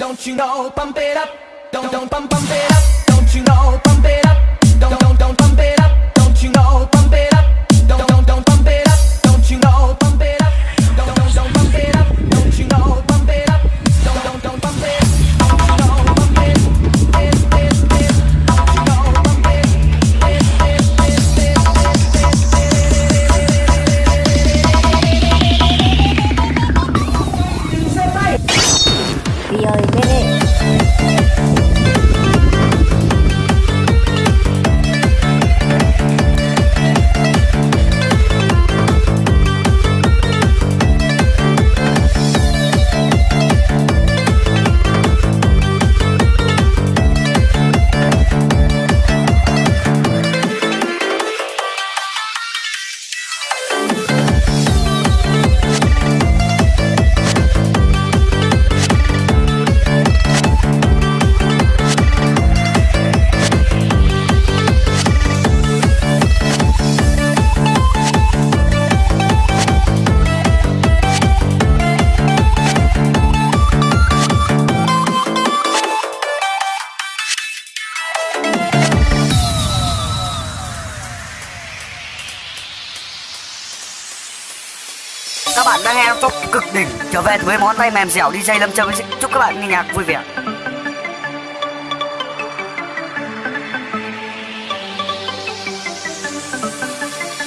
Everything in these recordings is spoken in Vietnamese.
Don't you know, pump it up. Don't don't pump pump it up. Don't you know, pump it up. Bạn đang nghe top cực đỉnh trở về với món tay mềm dẻo DJ Lâm Trâm chúc các bạn nghe nhạc vui vẻ.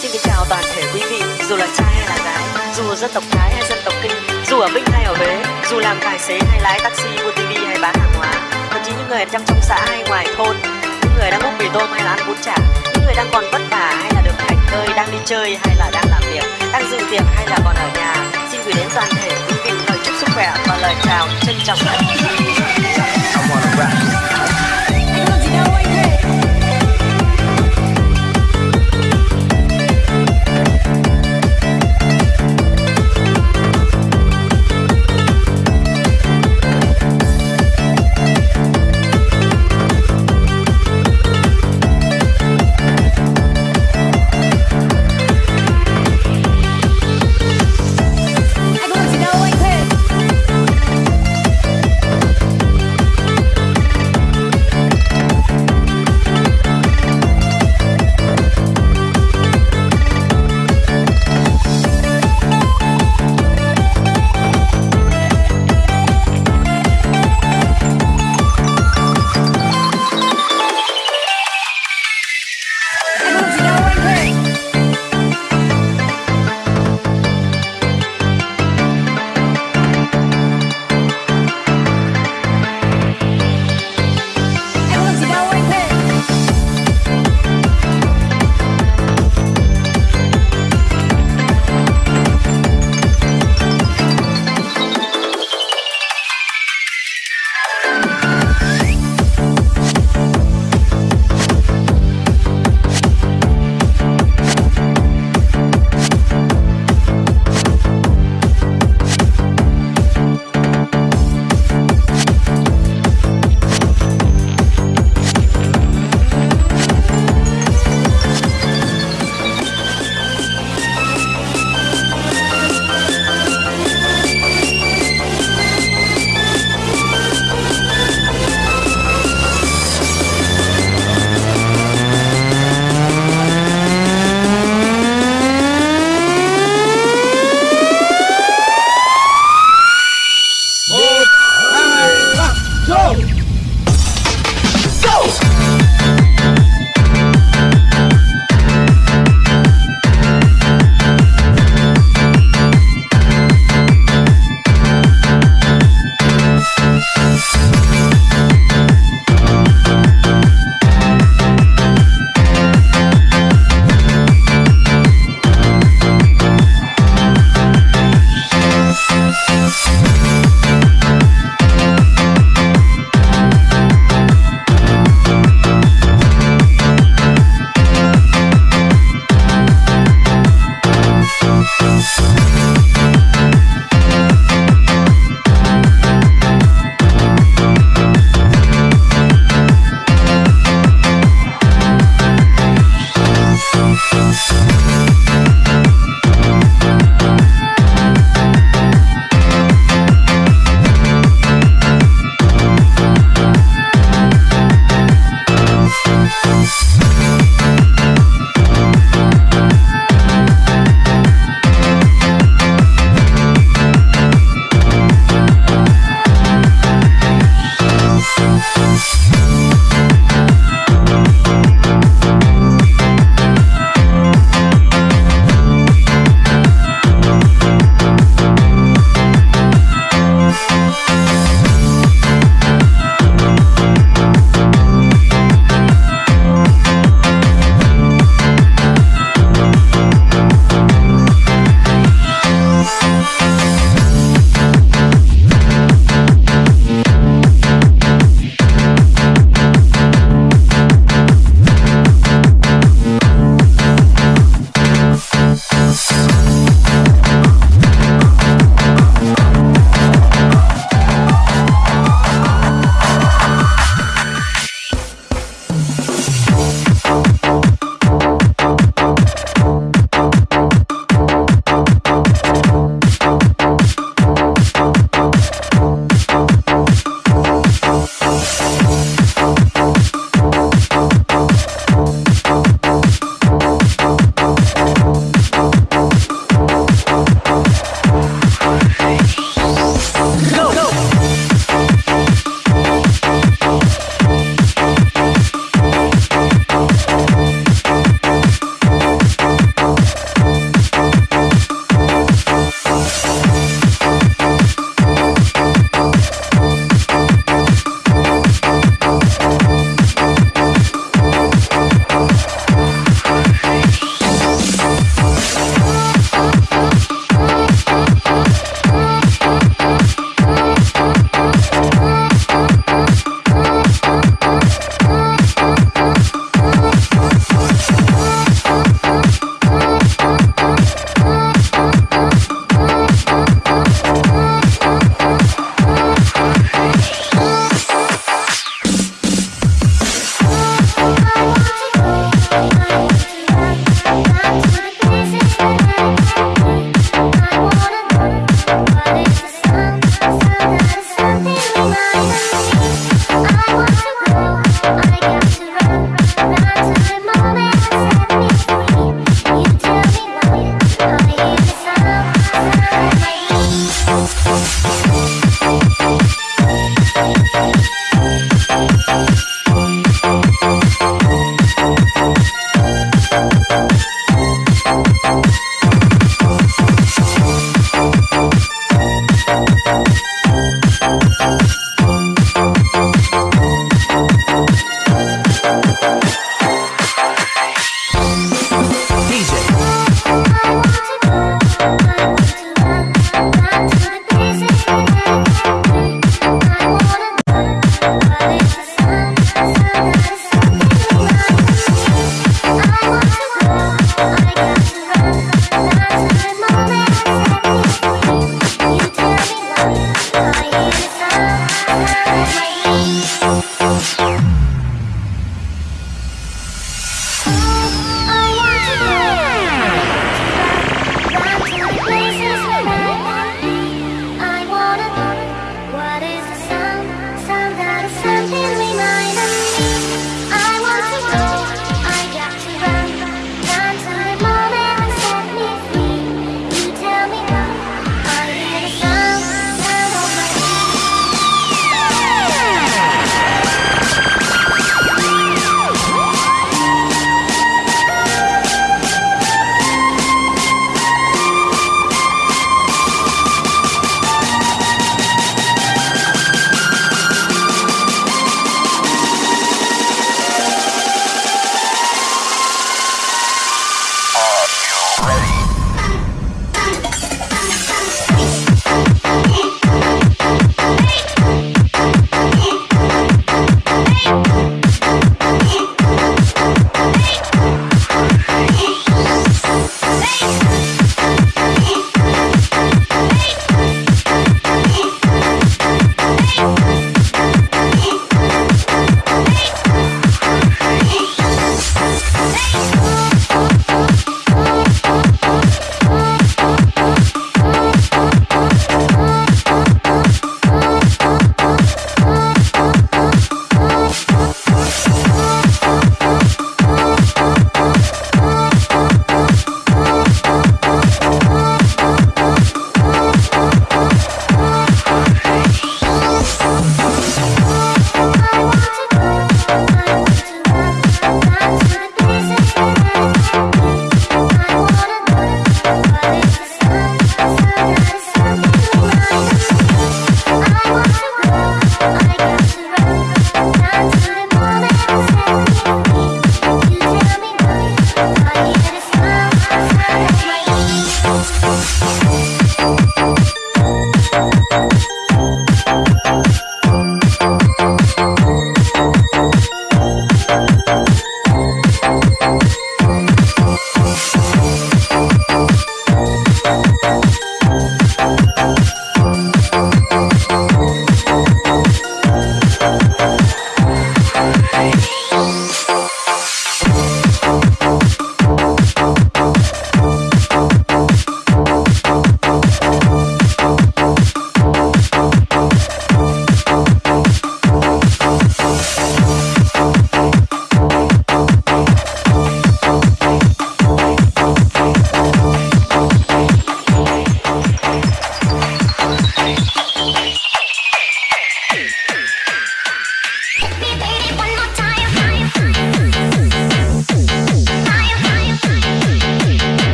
Xin kính chào toàn thể quý vị, dù là trai hay là gái, dù dân tộc Thái hay dân tộc Kinh, dù ở Vinh hay ở Huế, dù làm tài xế hay lái taxi, mua tivi hay bán hàng hóa, thậm chí những người trong trong xã hay ngoài thôn, những người đang múc mì tôm hay là ăn bún chả, những người đang còn vất vả hay là được hành hơi, đang đi chơi hay là đang việc, đang dự tiệc hay là còn ở nhà, xin gửi đến toàn thể quý vị lời chúc sức khỏe và lời chào trân trọng nhất.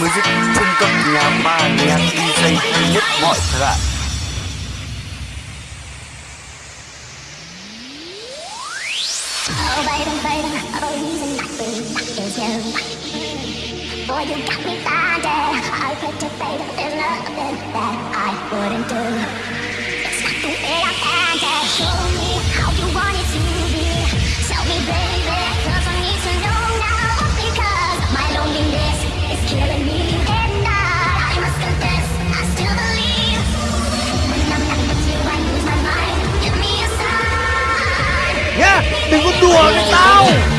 Music trung cấp nhà ba nhạc DJ hay nhất mọi thời đại Oh baby, baby, oh reason I think is you. Boy, you got me blinded. I put you, baby, there's nothing that I wouldn't do. It's not the way I planned it. Show me amigo do não!